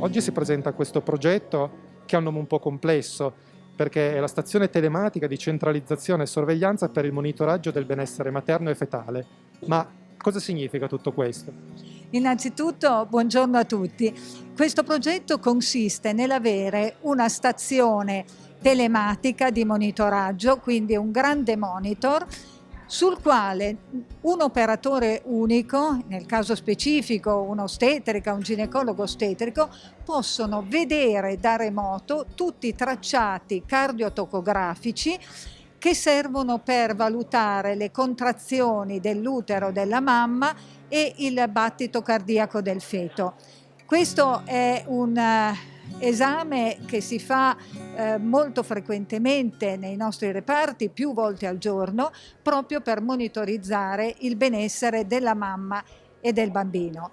Oggi si presenta questo progetto che ha un nome un po' complesso, perché è la stazione telematica di centralizzazione e sorveglianza per il monitoraggio del benessere materno e fetale. Ma cosa significa tutto questo? Innanzitutto buongiorno a tutti. Questo progetto consiste nell'avere una stazione telematica di monitoraggio, quindi un grande monitor sul quale un operatore unico, nel caso specifico un'ostetrica, un ginecologo ostetrico, possono vedere da remoto tutti i tracciati cardiotocografici che servono per valutare le contrazioni dell'utero della mamma e il battito cardiaco del feto. Questo è un eh, esame che si fa eh, molto frequentemente nei nostri reparti, più volte al giorno, proprio per monitorizzare il benessere della mamma e del bambino.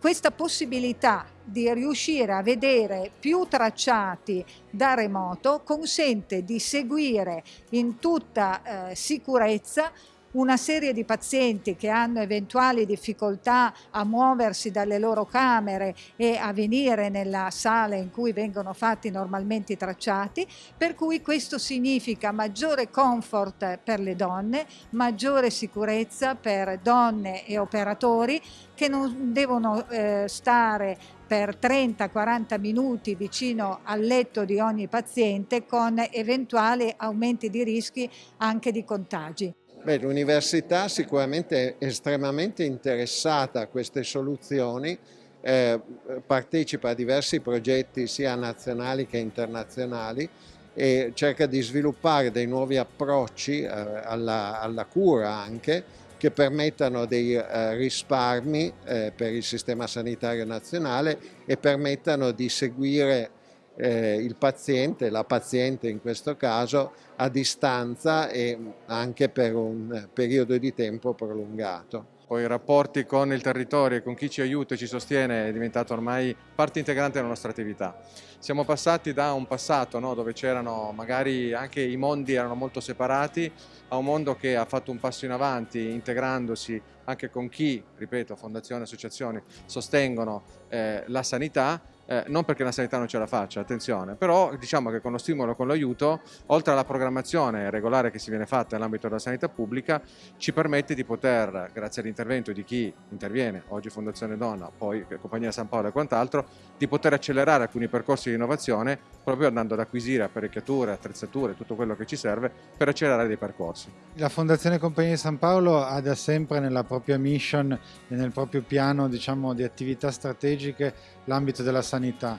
Questa possibilità di riuscire a vedere più tracciati da remoto consente di seguire in tutta eh, sicurezza una serie di pazienti che hanno eventuali difficoltà a muoversi dalle loro camere e a venire nella sala in cui vengono fatti normalmente i tracciati, per cui questo significa maggiore comfort per le donne, maggiore sicurezza per donne e operatori che non devono eh, stare per 30-40 minuti vicino al letto di ogni paziente con eventuali aumenti di rischi anche di contagi. L'università sicuramente è estremamente interessata a queste soluzioni, eh, partecipa a diversi progetti sia nazionali che internazionali e cerca di sviluppare dei nuovi approcci eh, alla, alla, cura anche che permettano dei eh, risparmi eh, per il sistema sanitario nazionale e permettano di seguire eh, il paziente, la paziente in questo caso, a distanza e anche per un periodo di tempo prolungato. Poi i rapporti con il territorio e con chi ci aiuta e ci sostiene è diventato ormai parte integrante della nostra attività. Siamo passati da un passato no, dove c'erano magari anche i mondi erano molto separati a un mondo che ha fatto un passo in avanti integrandosi anche con chi, ripeto, fondazioni, associazioni sostengono eh, la sanità eh, non perché la sanità non ce la faccia, attenzione, però diciamo che con lo stimolo con l'aiuto, oltre alla programmazione regolare che si viene fatta nell'ambito della sanità pubblica, ci permette di poter, grazie all'intervento di chi interviene, oggi Fondazione Donna, poi Compagnia San Paolo e quant'altro, di poter accelerare alcuni percorsi di innovazione proprio andando ad acquisire apparecchiature, attrezzature, tutto quello che ci serve per accelerare dei percorsi. La Fondazione Compagnia San Paolo ha da sempre nella propria mission e nel proprio piano diciamo, di attività strategiche l'ambito della sanità,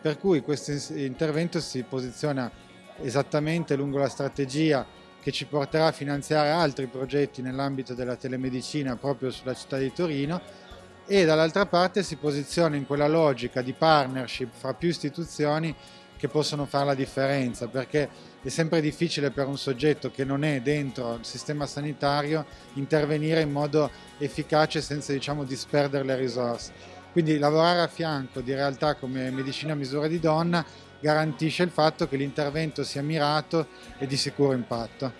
per cui questo intervento si posiziona esattamente lungo la strategia che ci porterà a finanziare altri progetti nell'ambito della telemedicina proprio sulla città di Torino e dall'altra parte si posiziona in quella logica di partnership fra più istituzioni che possono fare la differenza perché è sempre difficile per un soggetto che non è dentro il sistema sanitario intervenire in modo efficace senza diciamo disperdere le risorse. Quindi lavorare a fianco di realtà come Medicina a misura di donna garantisce il fatto che l'intervento sia mirato e di sicuro impatto.